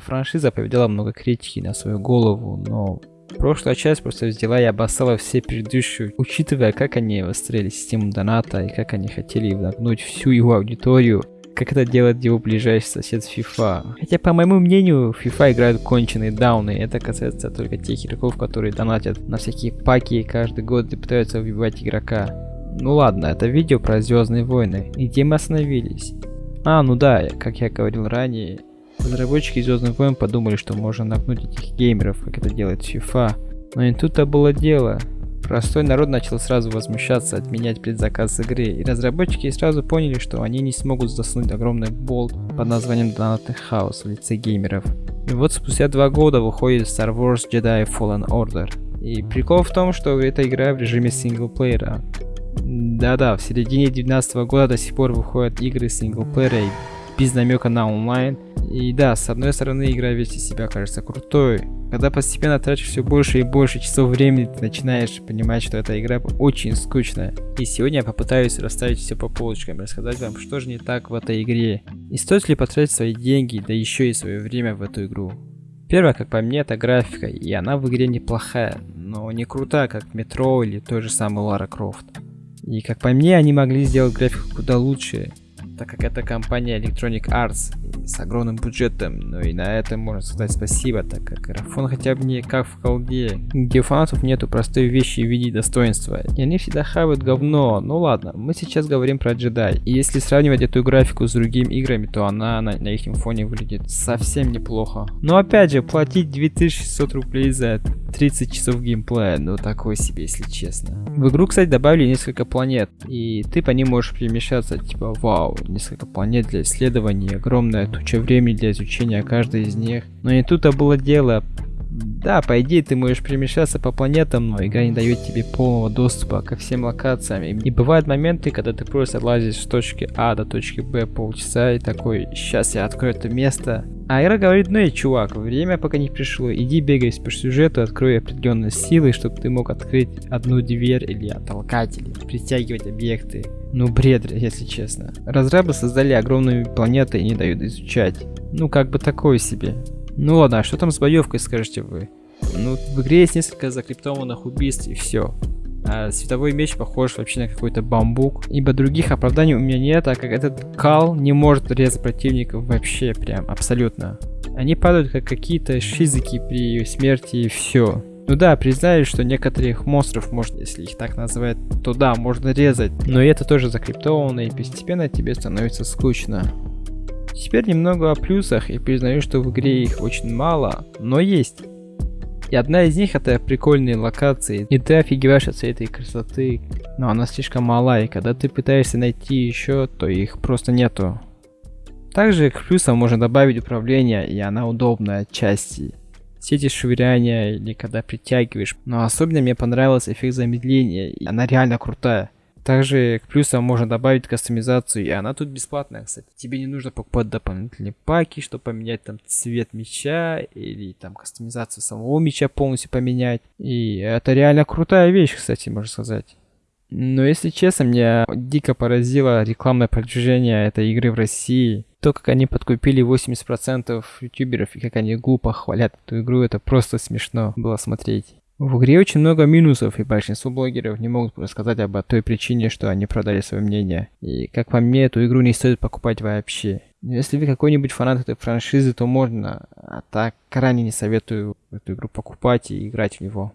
франшиза повидала много критики на свою голову, но прошлая часть просто взяла и обоссала все предыдущие, учитывая, как они выстроили систему доната и как они хотели нагнуть всю его аудиторию, как это делает его ближайший сосед FIFA. Хотя, по моему мнению, FIFA играют конченые дауны, и это касается только тех игроков, которые донатят на всякие паки каждый год и пытаются убивать игрока. Ну ладно, это видео про Звездные войны. И где мы остановились? А, ну да, как я говорил ранее, разработчики Звездных войн подумали, что можно нагнуть этих геймеров, как это делает FIFA. Но не тут-то было дело. Простой народ начал сразу возмущаться, отменять предзаказ игры, и разработчики сразу поняли, что они не смогут заснуть огромный болт под названием Донатный Хаос в лице геймеров. И вот спустя два года выходит Star Wars Jedi Fallen Order. И прикол в том, что эта игра в режиме синглплеера. Да-да, в середине 2019 года до сих пор выходят игры синглплеера без намека на онлайн, и да, с одной стороны игра вести себя кажется крутой, когда постепенно тратишь все больше и больше часов времени, ты начинаешь понимать, что эта игра очень скучная. И сегодня я попытаюсь расставить все по полочкам и рассказать вам, что же не так в этой игре. И стоит ли потратить свои деньги, да еще и свое время в эту игру. Первое, как по мне, это графика, и она в игре неплохая, но не крутая, как Метро или той же самой Лара Крофт. И как по мне, они могли сделать графику куда лучше, так как это компания Electronic Arts с огромным бюджетом, ну и на этом можно сказать спасибо, так как графон хотя бы не как в колде, где фанатов нету простой вещи в виде достоинства, и они всегда хавают говно, ну ладно, мы сейчас говорим про джедай, и если сравнивать эту графику с другими играми, то она на, на их фоне выглядит совсем неплохо. Но опять же, платить 2600 рублей за 30 часов геймплея, ну такой себе, если честно. В игру, кстати, добавили несколько планет, и ты по ним можешь перемещаться, типа, вау, несколько планет для исследований, огромная туча времени для изучения каждой из них. Но не тут-то было дело. Да, по идее ты можешь перемещаться по планетам, но игра не дает тебе полного доступа ко всем локациям. И бывают моменты, когда ты просто лазишь с точки А до точки Б полчаса и такой, сейчас я открою это место. А игра говорит, ну и чувак, время пока не пришло, иди бегай по сюжету, открой определенные силы, чтобы ты мог открыть одну дверь или оттолкать, или притягивать объекты. Ну бред, если честно. Разрабы создали огромные планеты и не дают изучать. Ну как бы такое себе. Ну ладно, а что там с боевкой, скажете вы? Ну, в игре есть несколько закриптованных убийств и все. А световой меч похож вообще на какой-то бамбук. Ибо других оправданий у меня нет, так как этот кал не может резать противников вообще прям абсолютно. Они падают как какие-то шизики при смерти и все. Ну да, признаю, что некоторых монстров можно, если их так называть, то да, можно резать. Но это тоже закриптовано и постепенно тебе становится скучно. Теперь немного о плюсах и признаю, что в игре их очень мало, но есть. И одна из них это прикольные локации, и ты офигеваешь от всей этой красоты, но она слишком мала, и когда ты пытаешься найти еще, то их просто нету. Также к плюсам можно добавить управление, и она удобная отчасти сети швыряния или когда притягиваешь. Но особенно мне понравился эффект замедления, и она реально крутая. Также к плюсам можно добавить кастомизацию, и она тут бесплатная, кстати. Тебе не нужно покупать дополнительные паки, чтобы поменять там цвет меча, или там кастомизацию самого меча полностью поменять. И это реально крутая вещь, кстати, можно сказать. Но если честно, меня дико поразило рекламное продвижение этой игры в России. То, как они подкупили 80% ютуберов и как они глупо хвалят эту игру, это просто смешно было смотреть. В игре очень много минусов, и большинство блогеров не могут рассказать об той причине, что они продали свое мнение. И как по мне, эту игру не стоит покупать вообще. Если вы какой-нибудь фанат этой франшизы, то можно, а так крайне не советую эту игру покупать и играть в него.